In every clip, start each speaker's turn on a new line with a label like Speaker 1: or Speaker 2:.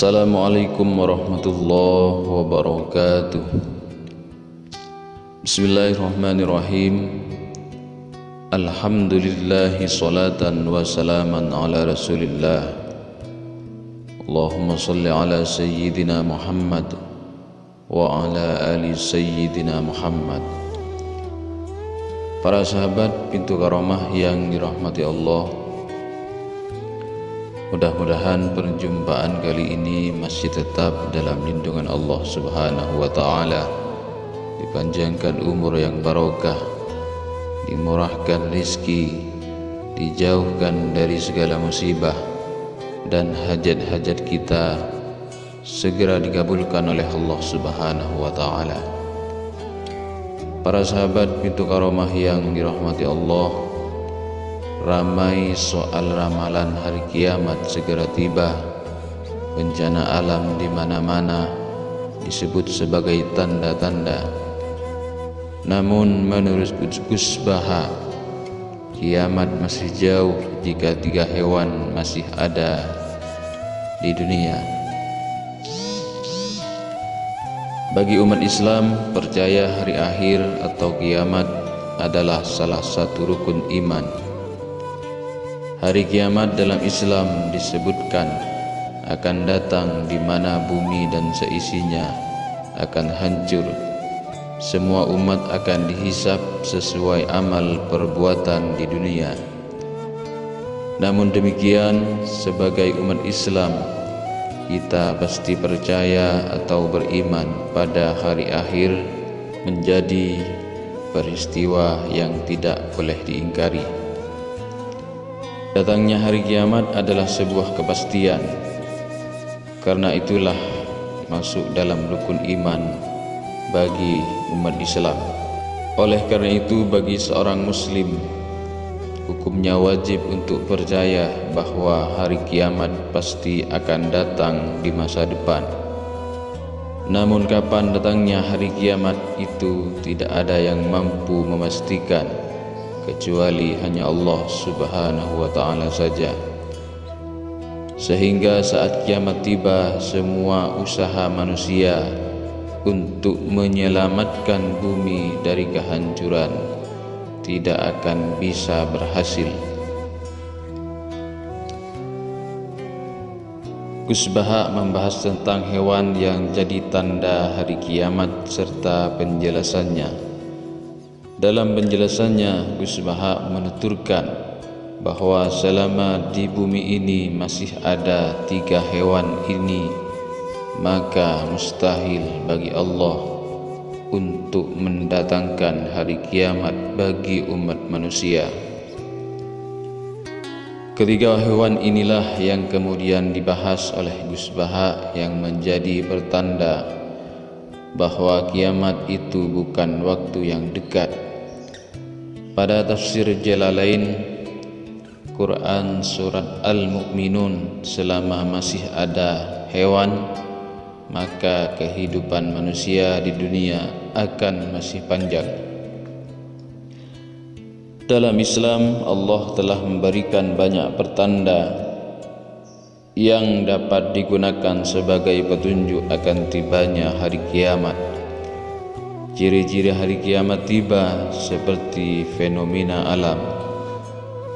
Speaker 1: Assalamualaikum warahmatullahi wabarakatuh. Bismillahirrahmanirrahim. Alhamdulillahi salatan wa salaman ala rasulillah. Allahumma salli ala sayyidina Muhammad Wa ala ali sayyidina Muhammad. Para sahabat pintu karamah yang dirahmati Allah Mudah-mudahan perjumpaan kali ini masih tetap dalam lindungan Allah Subhanahu wa taala. Dipanjangkan umur yang barokah, dimurahkan rezeki, dijauhkan dari segala musibah dan hajat-hajat kita segera dikabulkan oleh Allah Subhanahu wa taala. Para sahabat pintu karamah yang dirahmati Allah, Ramai soal ramalan hari kiamat segera tiba. Bencana alam di mana-mana disebut sebagai tanda-tanda. Namun menurut Gus Baha Kiamat masih jauh jika tiga hewan masih ada di dunia. Bagi umat Islam percaya hari akhir atau kiamat adalah salah satu rukun iman Hari kiamat dalam Islam disebutkan akan datang di mana bumi dan seisinya akan hancur. Semua umat akan dihisap sesuai amal perbuatan di dunia. Namun demikian, sebagai umat Islam, kita pasti percaya atau beriman pada hari akhir menjadi peristiwa yang tidak boleh diingkari. Datangnya hari kiamat adalah sebuah kepastian. Karena itulah masuk dalam rukun iman bagi umat Islam. Oleh karena itu bagi seorang Muslim Hukumnya wajib untuk percaya bahawa hari kiamat pasti akan datang di masa depan. Namun kapan datangnya hari kiamat itu tidak ada yang mampu memastikan kecuali hanya Allah Subhanahu wa taala saja. Sehingga saat kiamat tiba semua usaha manusia untuk menyelamatkan bumi dari kehancuran tidak akan bisa berhasil. Kusbaha membahas tentang hewan yang jadi tanda hari kiamat serta penjelasannya. Dalam penjelasannya, Gus Baha menuturkan bahawa selama di bumi ini masih ada tiga hewan ini, maka mustahil bagi Allah untuk mendatangkan hari kiamat bagi umat manusia. Ketiga hewan inilah yang kemudian dibahas oleh Gus Baha yang menjadi pertanda bahawa kiamat itu bukan waktu yang dekat pada tafsir Jalalain Quran surat Al-Mu'minun selama masih ada hewan maka kehidupan manusia di dunia akan masih panjang. Dalam Islam Allah telah memberikan banyak pertanda yang dapat digunakan sebagai petunjuk akan tibanya hari kiamat Ciri-ciri hari kiamat tiba seperti fenomena alam.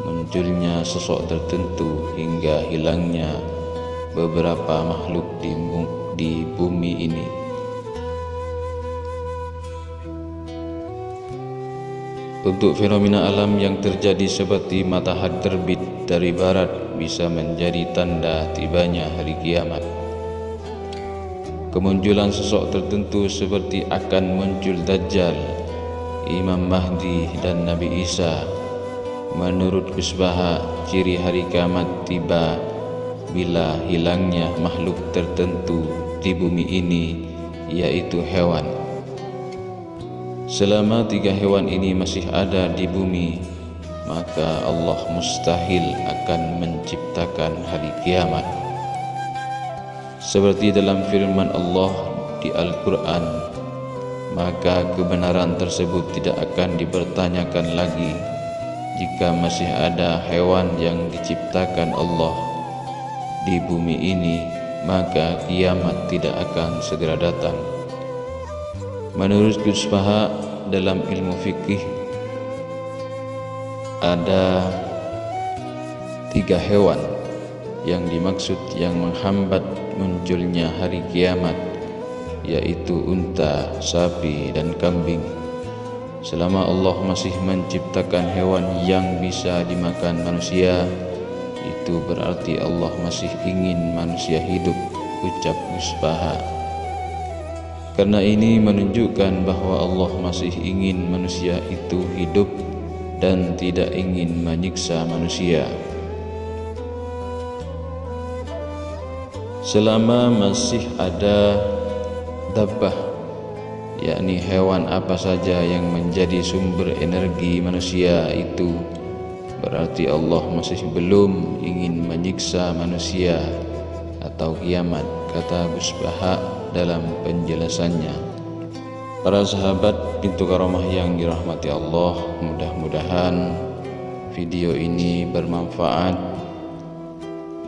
Speaker 1: Munculnya sosok tertentu hingga hilangnya beberapa makhluk di, di bumi ini. Untuk fenomena alam yang terjadi seperti matahari terbit dari barat bisa menjadi tanda tibanya hari kiamat kemunculan sosok tertentu seperti akan muncul Dajjal, Imam Mahdi dan Nabi Isa. Menurut Kusbaha, ciri hari kiamat tiba bila hilangnya makhluk tertentu di bumi ini, yaitu hewan. Selama tiga hewan ini masih ada di bumi, maka Allah mustahil akan menciptakan hari kiamat seperti dalam firman Allah di Al-Quran maka kebenaran tersebut tidak akan dipertanyakan lagi jika masih ada hewan yang diciptakan Allah di bumi ini maka kiamat tidak akan segera datang. Menurut Gus dalam ilmu fikih ada tiga hewan yang dimaksud yang menghambat munculnya hari kiamat yaitu unta, sapi dan kambing. Selama Allah masih menciptakan hewan yang bisa dimakan manusia, itu berarti Allah masih ingin manusia hidup, ucap Musbaha. Karena ini menunjukkan bahwa Allah masih ingin manusia itu hidup dan tidak ingin menyiksa manusia. Selama masih ada dabbah yakni hewan apa saja yang menjadi sumber energi manusia itu berarti Allah masih belum ingin menyiksa manusia atau kiamat kata Busbaha dalam penjelasannya. Para sahabat pintu karamah yang dirahmati Allah mudah-mudahan video ini bermanfaat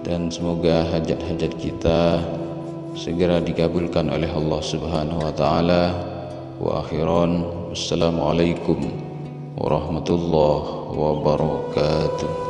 Speaker 1: dan semoga hajat-hajat kita segera dikabulkan oleh Allah Subhanahu wa taala. Wa akhiran. Wassalamualaikum warahmatullahi wabarakatuh